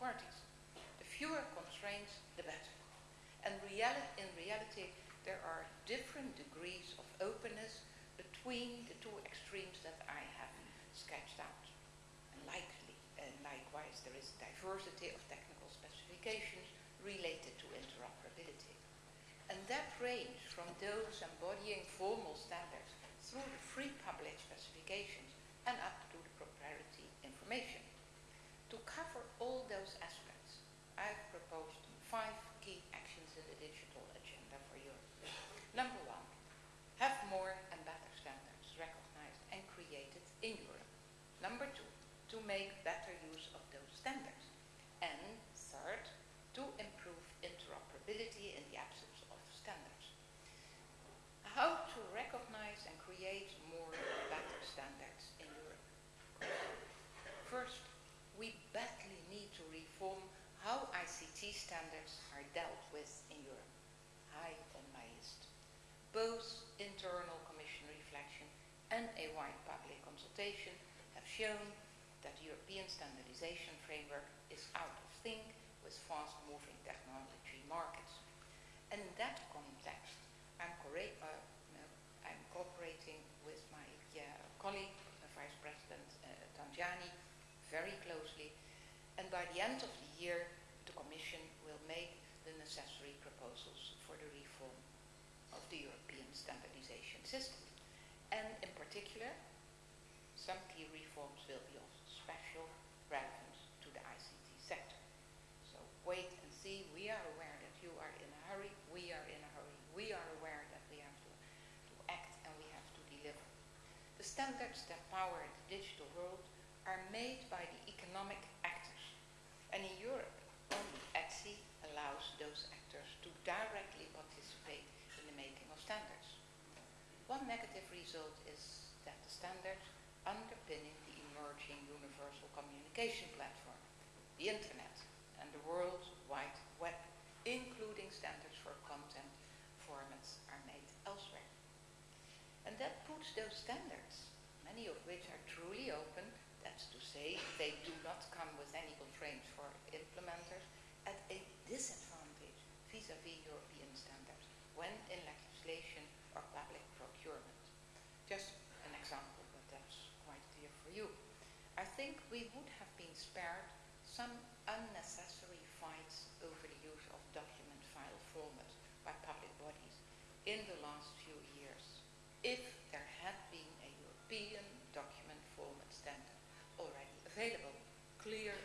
parties. The fewer constraints, the better. And reali in reality, there are different degrees of openness between the two extremes that I have sketched out. And likely, uh, likewise, there is diversity of technical specifications related to interoperability. And that range from those embodying formal standards through the free public specifications and up to the proprietary information. To cover all those aspects, I've proposed five key actions in the digital agenda for Europe. Number one, have more and better standards recognized and created in Europe. Number two, to make better use of those standards. And third, to improve interoperability in the absence of standards. How to recognize and create more better standards in Europe. First, we badly need to reform how ICT standards are dealt with in Europe. High on my list. Both internal commission reflection and a wide public consultation have shown that European standardization framework is out of sync with fast-moving technology markets. And in that context, I'm, uh, I'm cooperating with my uh, colleague, Vice President uh, Tajani, very closely. And by the end of the year, the Commission will make the necessary proposals for the reform of the European standardization system. And in particular, some key reforms will be of special relevance to the ICT sector. So wait and see. We are aware that you are in a hurry. We are in a hurry. We are aware that we have to, to act and we have to deliver. The standards that power the digital world are made by the economic actors. And in Europe, only ETSI allows those actors to directly participate in the making of standards. One negative result is that the standards communication platform, the internet, and the World Wide Web, including standards for content formats, are made elsewhere. And that puts those standards, many of which are truly open, that's to say, they do not come with any constraints for implementers, at a disadvantage vis-à-vis -vis European standards when in legislation or public procurement. Just an example, but that's quite clear for you. I think we would have been spared some unnecessary fights over the use of document file formats by public bodies in the last few years. If there had been a European document format standard already available, clear